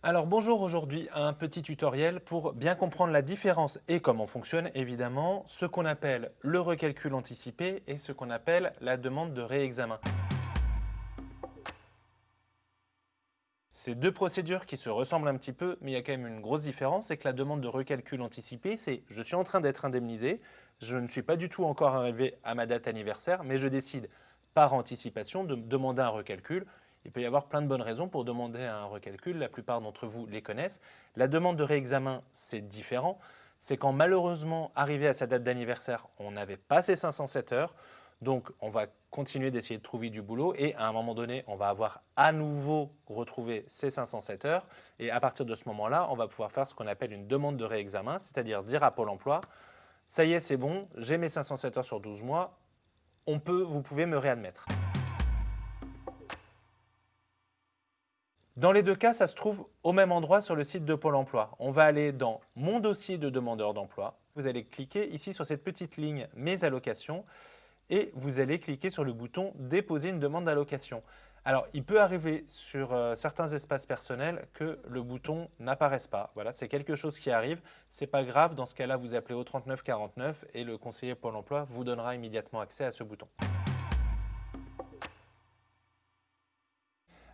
Alors bonjour, aujourd'hui un petit tutoriel pour bien comprendre la différence et comment fonctionne évidemment ce qu'on appelle le recalcul anticipé et ce qu'on appelle la demande de réexamen. C'est deux procédures qui se ressemblent un petit peu, mais il y a quand même une grosse différence, c'est que la demande de recalcul anticipé, c'est je suis en train d'être indemnisé, je ne suis pas du tout encore arrivé à ma date anniversaire, mais je décide par anticipation de demander un recalcul. Il peut y avoir plein de bonnes raisons pour demander un recalcul, la plupart d'entre vous les connaissent. La demande de réexamen, c'est différent. C'est quand malheureusement, arrivé à sa date d'anniversaire, on n'avait pas ces 507 heures, donc on va continuer d'essayer de trouver du boulot et à un moment donné, on va avoir à nouveau retrouvé ces 507 heures et à partir de ce moment-là, on va pouvoir faire ce qu'on appelle une demande de réexamen, c'est-à-dire dire à Pôle emploi, ça y est, c'est bon, j'ai mes 507 heures sur 12 mois, on peut, vous pouvez me réadmettre. Dans les deux cas, ça se trouve au même endroit sur le site de Pôle emploi. On va aller dans « Mon dossier de demandeur d'emploi ». Vous allez cliquer ici sur cette petite ligne « Mes allocations » et vous allez cliquer sur le bouton « Déposer une demande d'allocation ». Alors, il peut arriver sur euh, certains espaces personnels que le bouton n'apparaisse pas. Voilà, c'est quelque chose qui arrive. Ce n'est pas grave. Dans ce cas-là, vous appelez au 3949 et le conseiller Pôle emploi vous donnera immédiatement accès à ce bouton.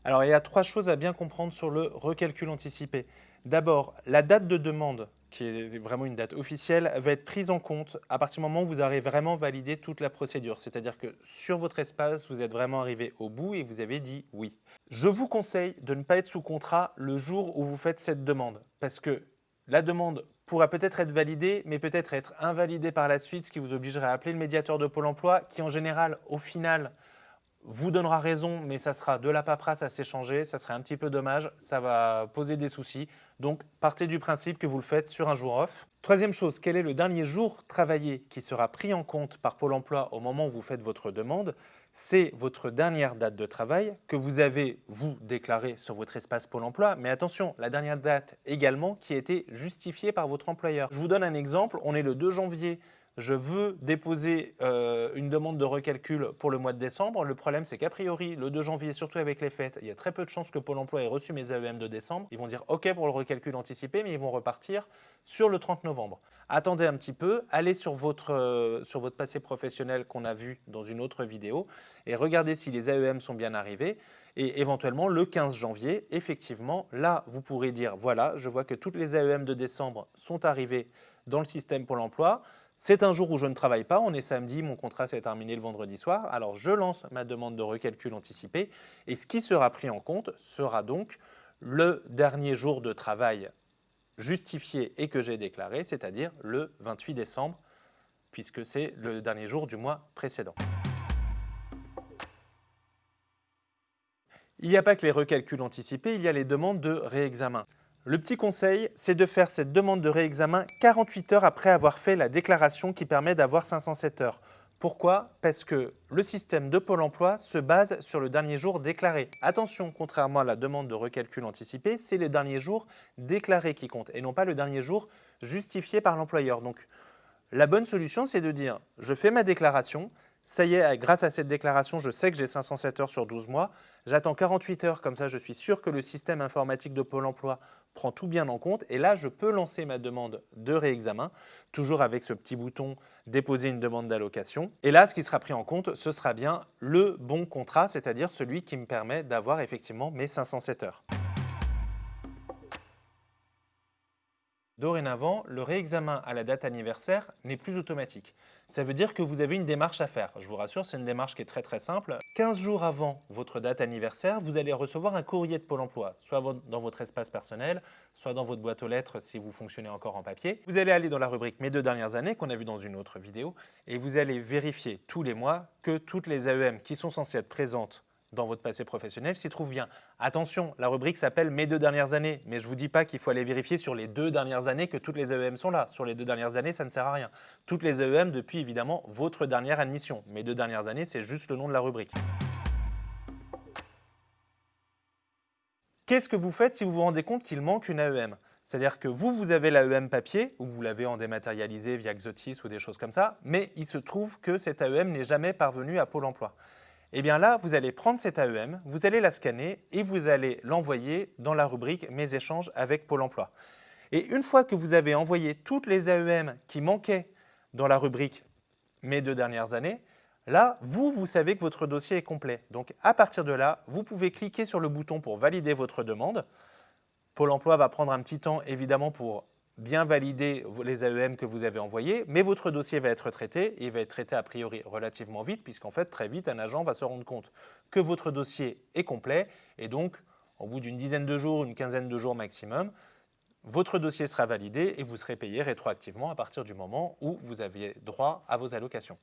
Alors, il y a trois choses à bien comprendre sur le recalcul anticipé. D'abord, la date de demande, qui est vraiment une date officielle, va être prise en compte à partir du moment où vous aurez vraiment validé toute la procédure. C'est-à-dire que sur votre espace, vous êtes vraiment arrivé au bout et vous avez dit oui. Je vous conseille de ne pas être sous contrat le jour où vous faites cette demande, parce que la demande pourra peut-être être validée, mais peut-être être invalidée par la suite, ce qui vous obligerait à appeler le médiateur de Pôle emploi, qui en général, au final, vous donnera raison, mais ça sera de la paperasse à s'échanger, ça serait un petit peu dommage, ça va poser des soucis. Donc, partez du principe que vous le faites sur un jour off. Troisième chose, quel est le dernier jour travaillé qui sera pris en compte par Pôle emploi au moment où vous faites votre demande? C'est votre dernière date de travail que vous avez, vous, déclarée sur votre espace Pôle emploi. Mais attention, la dernière date également qui a été justifiée par votre employeur. Je vous donne un exemple, on est le 2 janvier je veux déposer euh, une demande de recalcul pour le mois de décembre. Le problème, c'est qu'a priori, le 2 janvier, surtout avec les fêtes, il y a très peu de chances que Pôle emploi ait reçu mes AEM de décembre. Ils vont dire OK pour le recalcul anticipé, mais ils vont repartir sur le 30 novembre. Attendez un petit peu, allez sur votre, euh, sur votre passé professionnel qu'on a vu dans une autre vidéo et regardez si les AEM sont bien arrivés. Et éventuellement, le 15 janvier, effectivement, là, vous pourrez dire, voilà, je vois que toutes les AEM de décembre sont arrivées dans le système Pôle emploi. C'est un jour où je ne travaille pas, on est samedi, mon contrat s'est terminé le vendredi soir, alors je lance ma demande de recalcul anticipé et ce qui sera pris en compte sera donc le dernier jour de travail justifié et que j'ai déclaré, c'est-à-dire le 28 décembre, puisque c'est le dernier jour du mois précédent. Il n'y a pas que les recalculs anticipés, il y a les demandes de réexamen. Le petit conseil, c'est de faire cette demande de réexamen 48 heures après avoir fait la déclaration qui permet d'avoir 507 heures. Pourquoi? Parce que le système de Pôle emploi se base sur le dernier jour déclaré. Attention, contrairement à la demande de recalcul anticipé, c'est le dernier jour déclaré qui compte et non pas le dernier jour justifié par l'employeur. Donc, la bonne solution, c'est de dire « je fais ma déclaration, ça y est, grâce à cette déclaration, je sais que j'ai 507 heures sur 12 mois. J'attends 48 heures, comme ça je suis sûr que le système informatique de Pôle emploi prend tout bien en compte. Et là, je peux lancer ma demande de réexamen, toujours avec ce petit bouton « Déposer une demande d'allocation ». Et là, ce qui sera pris en compte, ce sera bien le bon contrat, c'est-à-dire celui qui me permet d'avoir effectivement mes 507 heures. Dorénavant, le réexamen à la date anniversaire n'est plus automatique. Ça veut dire que vous avez une démarche à faire. Je vous rassure, c'est une démarche qui est très très simple. 15 jours avant votre date anniversaire, vous allez recevoir un courrier de Pôle emploi, soit dans votre espace personnel, soit dans votre boîte aux lettres si vous fonctionnez encore en papier. Vous allez aller dans la rubrique « Mes deux dernières années » qu'on a vu dans une autre vidéo et vous allez vérifier tous les mois que toutes les AEM qui sont censées être présentes dans votre passé professionnel s'y trouve bien. Attention, la rubrique s'appelle « Mes deux dernières années », mais je ne vous dis pas qu'il faut aller vérifier sur les deux dernières années que toutes les AEM sont là. Sur les deux dernières années, ça ne sert à rien. Toutes les AEM depuis évidemment votre dernière admission. Mes deux dernières années, c'est juste le nom de la rubrique. Qu'est-ce que vous faites si vous vous rendez compte qu'il manque une AEM c'est-à-dire que vous, vous avez l'AEM papier, ou vous l'avez en dématérialisé via Xotis ou des choses comme ça, mais il se trouve que cette AEM n'est jamais parvenue à Pôle emploi eh bien là, vous allez prendre cette AEM, vous allez la scanner et vous allez l'envoyer dans la rubrique « Mes échanges avec Pôle emploi ». Et une fois que vous avez envoyé toutes les AEM qui manquaient dans la rubrique « Mes deux dernières années », là, vous, vous savez que votre dossier est complet. Donc à partir de là, vous pouvez cliquer sur le bouton pour valider votre demande. Pôle emploi va prendre un petit temps évidemment pour bien valider les AEM que vous avez envoyés, mais votre dossier va être traité et il va être traité a priori relativement vite puisqu'en fait très vite un agent va se rendre compte que votre dossier est complet et donc au bout d'une dizaine de jours, une quinzaine de jours maximum, votre dossier sera validé et vous serez payé rétroactivement à partir du moment où vous aviez droit à vos allocations.